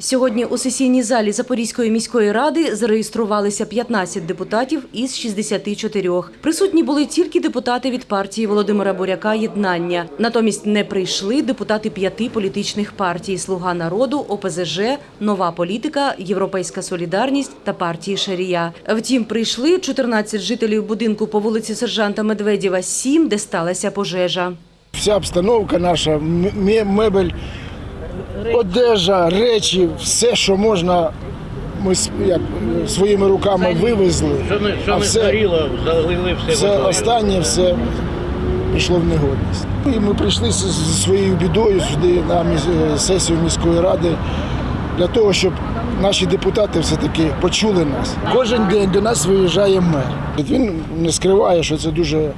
Сьогодні у сесійній залі Запорізької міської ради зареєструвалися 15 депутатів із 64. Присутні були тільки депутати від партії Володимира Боряка «Єднання». Натомість не прийшли депутати п'яти політичних партій «Слуга народу», ОПЗЖ, «Нова політика», «Європейська солідарність» та партії Шарія. Втім, прийшли 14 жителів будинку по вулиці Сержанта Медведєва, 7, де сталася пожежа. Вся обстановка наша, мебель, одежа, речі, все, що можна, ми як, своїми руками вивезли. Що не, що а не все, згоріло, залили все, все останнє все пішло в негодність. І ми прийшли зі своєю бідою сюди на е, сесію міської ради для того, щоб наші депутати все-таки почули нас. Кожен день до нас виїжджає мер. Він не скриває, що це дуже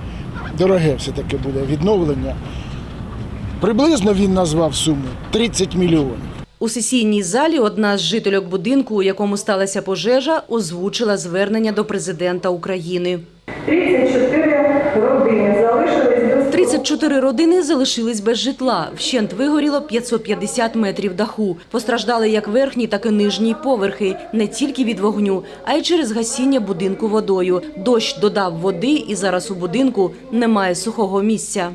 дороге все-таки буде відновлення. Приблизно він назвав суму 30 мільйонів. У сесійній залі одна з жительок будинку, у якому сталася пожежа, озвучила звернення до президента України. 34 родини залишились без 34 родини залишились без житла. Вщент вигоріло 550 метрів даху. Постраждали як верхні, так і нижні поверхи. Не тільки від вогню, а й через гасіння будинку водою. Дощ додав води, і зараз у будинку немає сухого місця.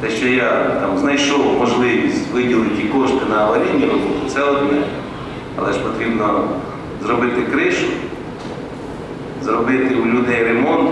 Те, що я там знайшов можливість виділити кошти на аварійні роботи, це одне. Але ж потрібно зробити кришу, зробити у людей ремонт,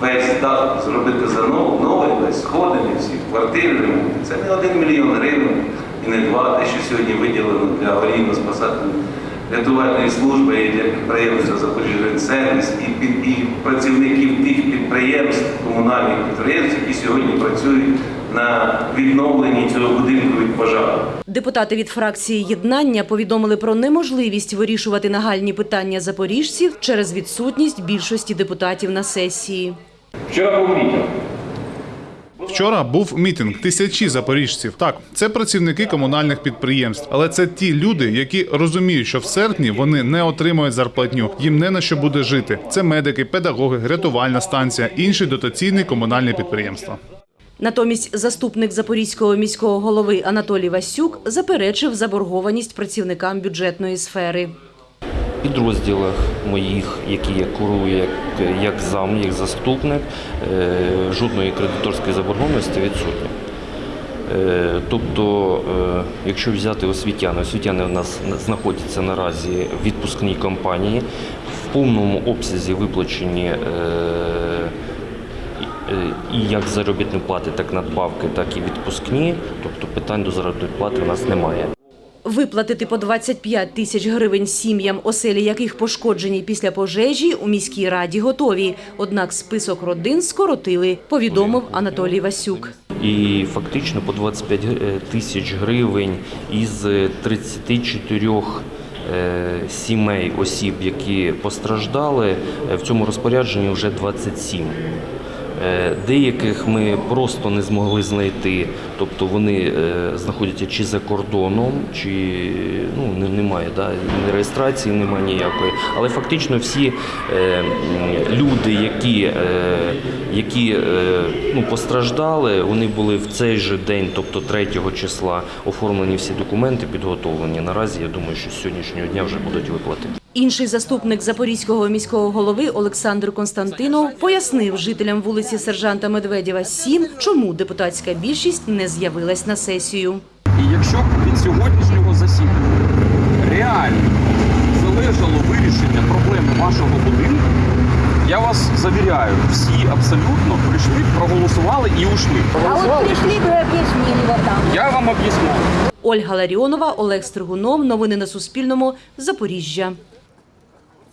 весь дах зробити заново, новий, весь сходини, всі квартири ремонт. Це не один мільйон гривень і не два, те, що сьогодні виділено для аварійно-спасательної рятувальної служби і для підприємства «Запоріжжя-Сервіс» і, під- і працівників тих підприємств, комунальних підприємств, які сьогодні працюють на відновленні цього будинку від пожару. Депутати від фракції «Єднання» повідомили про неможливість вирішувати нагальні питання запоріжців через відсутність більшості депутатів на сесії. Вчора був мітинг. Вчора був мітинг тисячі запоріжців. Так, це працівники комунальних підприємств, але це ті люди, які розуміють, що в серпні вони не отримують зарплатню. Їм не на що буде жити. Це медики, педагоги, рятувальна станція, інші дотаційні комунальні підприємства. Натомість заступник Запорізького міського голови Анатолій Васюк заперечив заборгованість працівникам бюджетної сфери. Підрозділах моїх, які я курую як, як зам, як заступник, е, жодної кредиторської заборгованості відсутня. Е, Тобто, е, якщо взяти освітяни, освітяни у нас знаходяться наразі в відпускній кампанії, в повному обсязі виплачені і як заробітні плати, так надбавки, так і відпускні. Тобто питань до заробітної плати у нас немає. Виплатити по 25 тисяч гривень сім'ям, оселі яких пошкоджені після пожежі, у міській раді готові. Однак список родин скоротили, повідомив Анатолій Васюк. І фактично по 25 г- тисяч гривень із 34 е, сімей осіб, які постраждали, е, в цьому розпорядженні вже 27. Е, Деяких ми просто не змогли знайти, тобто вони е, знаходяться чи за кордоном, чи ну, немає да, ні реєстрації, немає ніякої. Але фактично всі е, люди, які, які ну, постраждали, вони були в цей же день, тобто 3 числа, оформлені всі документи, підготовлені. Наразі я думаю, що з сьогоднішнього дня вже будуть виплати. Інший заступник Запорізького міського голови Олександр Константинов пояснив жителям вулиці Сержанта Медведєва 7, чому депутатська більшість не з'явилась на сесію. І якщо б від сьогоднішнього засідання реально залежало вирішення проблеми вашого будинку, я вас завіряю, всі абсолютно прийшли, проголосували і ушли. А вот пришли бы и объяснили вот там. Я вам об'ясню. Ольга Ларіонова, Олег Стригунов. Новини на Суспільному. Запоріжжя.